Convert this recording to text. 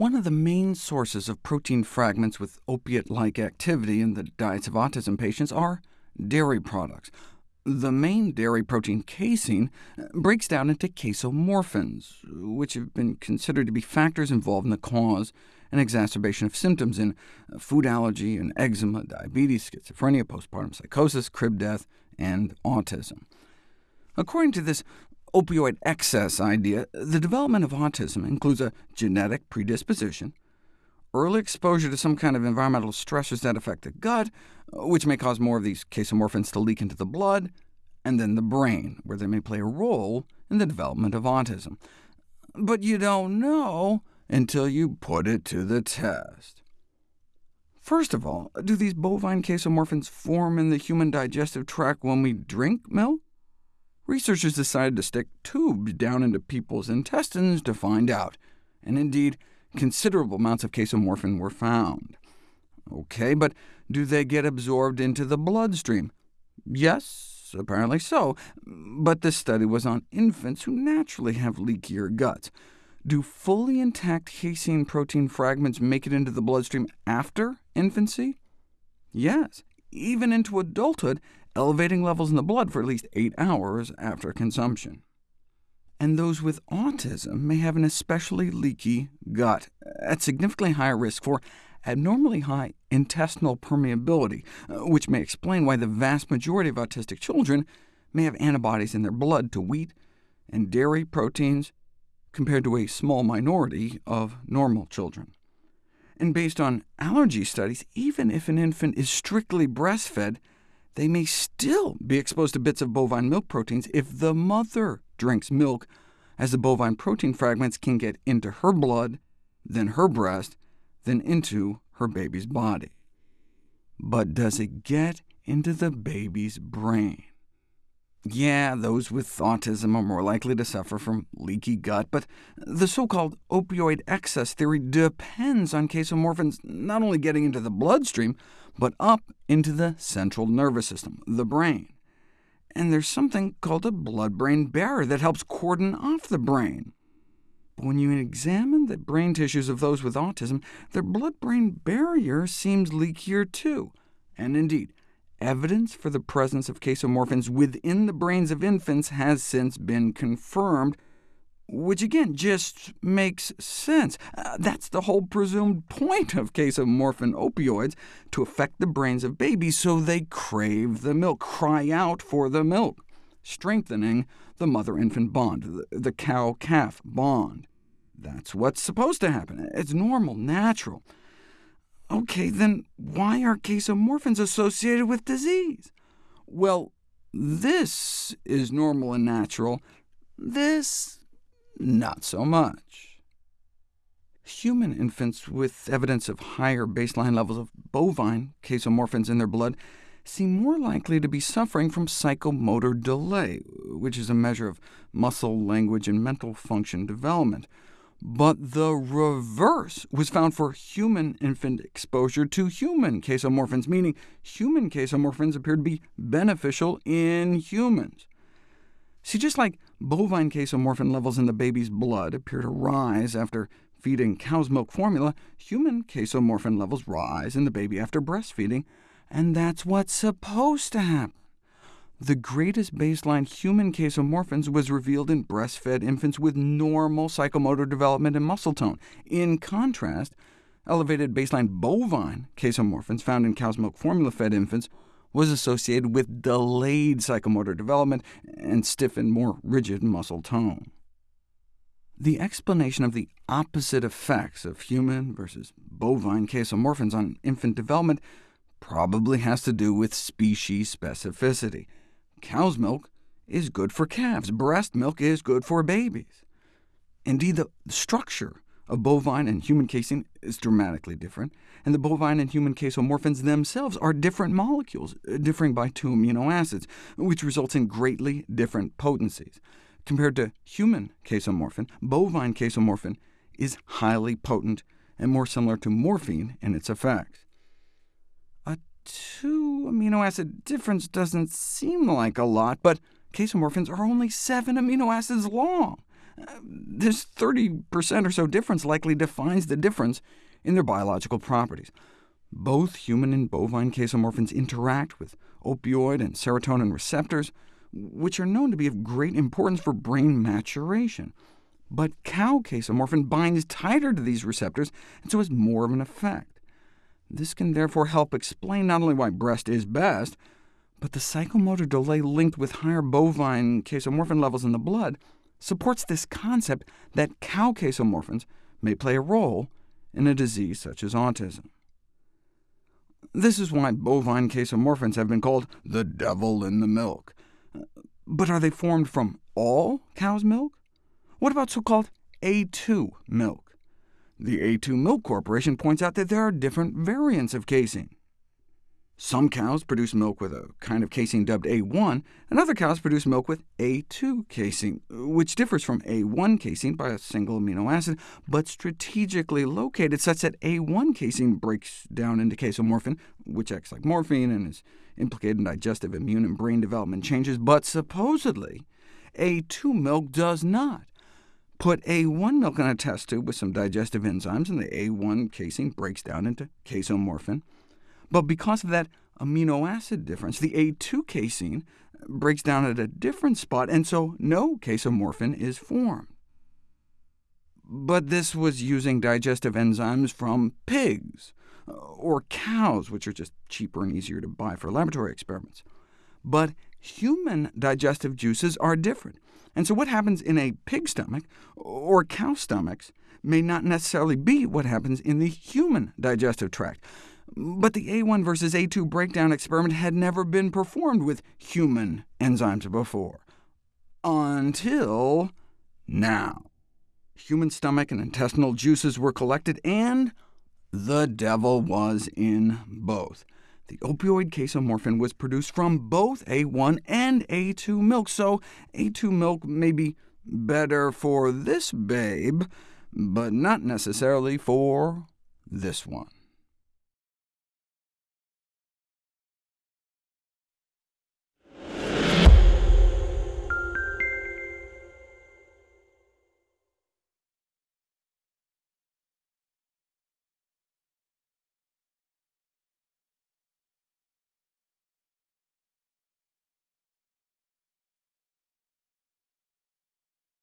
One of the main sources of protein fragments with opiate-like activity in the diets of autism patients are dairy products. The main dairy protein casein breaks down into casomorphins, which have been considered to be factors involved in the cause and exacerbation of symptoms in food allergy and eczema, diabetes, schizophrenia, postpartum psychosis, crib death, and autism. According to this opioid excess idea, the development of autism includes a genetic predisposition, early exposure to some kind of environmental stressors that affect the gut, which may cause more of these casomorphins to leak into the blood, and then the brain, where they may play a role in the development of autism. But you don't know until you put it to the test. First of all, do these bovine casomorphins form in the human digestive tract when we drink milk? Researchers decided to stick tubes down into people's intestines to find out, and indeed, considerable amounts of casomorphin were found. OK, but do they get absorbed into the bloodstream? Yes, apparently so, but this study was on infants who naturally have leakier guts. Do fully intact casein protein fragments make it into the bloodstream after infancy? Yes, even into adulthood, elevating levels in the blood for at least 8 hours after consumption. And those with autism may have an especially leaky gut, at significantly higher risk for abnormally high intestinal permeability, uh, which may explain why the vast majority of autistic children may have antibodies in their blood to wheat and dairy proteins, compared to a small minority of normal children. And based on allergy studies, even if an infant is strictly breastfed, they may still be exposed to bits of bovine milk proteins if the mother drinks milk, as the bovine protein fragments can get into her blood, then her breast, then into her baby's body. But does it get into the baby's brain? Yeah, those with autism are more likely to suffer from leaky gut, but the so-called opioid excess theory depends on casomorphins not only getting into the bloodstream, but up into the central nervous system, the brain. And there's something called a blood-brain barrier that helps cordon off the brain. But when you examine the brain tissues of those with autism, their blood-brain barrier seems leakier too. And indeed, Evidence for the presence of casomorphins within the brains of infants has since been confirmed, which again just makes sense. Uh, that's the whole presumed point of casomorphin opioids, to affect the brains of babies so they crave the milk, cry out for the milk, strengthening the mother-infant bond, the, the cow-calf bond. That's what's supposed to happen. It's normal, natural. OK, then why are casomorphins associated with disease? Well, this is normal and natural. This, not so much. Human infants with evidence of higher baseline levels of bovine casomorphins in their blood seem more likely to be suffering from psychomotor delay, which is a measure of muscle, language, and mental function development. But the reverse was found for human infant exposure to human casomorphins, meaning human casomorphins appear to be beneficial in humans. See, just like bovine casomorphin levels in the baby's blood appear to rise after feeding cow's milk formula, human casomorphin levels rise in the baby after breastfeeding, and that's what's supposed to happen. The greatest baseline human casomorphins was revealed in breastfed infants with normal psychomotor development and muscle tone. In contrast, elevated baseline bovine casomorphins found in cow's milk formula-fed infants was associated with delayed psychomotor development and stiffened, more rigid muscle tone. The explanation of the opposite effects of human versus bovine casomorphins on infant development probably has to do with species specificity. Cow's milk is good for calves. Breast milk is good for babies. Indeed, the structure of bovine and human casein is dramatically different, and the bovine and human casomorphins themselves are different molecules, uh, differing by two amino acids, which results in greatly different potencies. Compared to human casomorphin, bovine casomorphin is highly potent and more similar to morphine in its effects. Two amino acid difference doesn't seem like a lot, but casomorphins are only seven amino acids long. Uh, this 30% or so difference likely defines the difference in their biological properties. Both human and bovine casomorphins interact with opioid and serotonin receptors, which are known to be of great importance for brain maturation. But cow casomorphin binds tighter to these receptors, and so has more of an effect. This can therefore help explain not only why breast is best, but the psychomotor delay linked with higher bovine casomorphin levels in the blood supports this concept that cow casomorphins may play a role in a disease such as autism. This is why bovine casomorphins have been called the devil in the milk. But are they formed from all cow's milk? What about so-called A2 milk? The A2 Milk Corporation points out that there are different variants of casein. Some cows produce milk with a kind of casein dubbed A1, and other cows produce milk with A2 casein, which differs from A1 casein by a single amino acid, but strategically located such that A1 casein breaks down into casomorphin, which acts like morphine and is implicated in digestive, immune, and brain development changes, but supposedly A2 milk does not. Put A1 milk in a test tube with some digestive enzymes, and the A1 casein breaks down into casomorphin. But because of that amino acid difference, the A2 casein breaks down at a different spot, and so no casomorphin is formed. But this was using digestive enzymes from pigs, uh, or cows, which are just cheaper and easier to buy for laboratory experiments. But human digestive juices are different. And so what happens in a pig stomach, or cow stomachs, may not necessarily be what happens in the human digestive tract. But the A1 versus A2 breakdown experiment had never been performed with human enzymes before. Until now. Human stomach and intestinal juices were collected, and the devil was in both. The opioid casomorphin was produced from both A1 and A2 milk, so A2 milk may be better for this babe, but not necessarily for this one.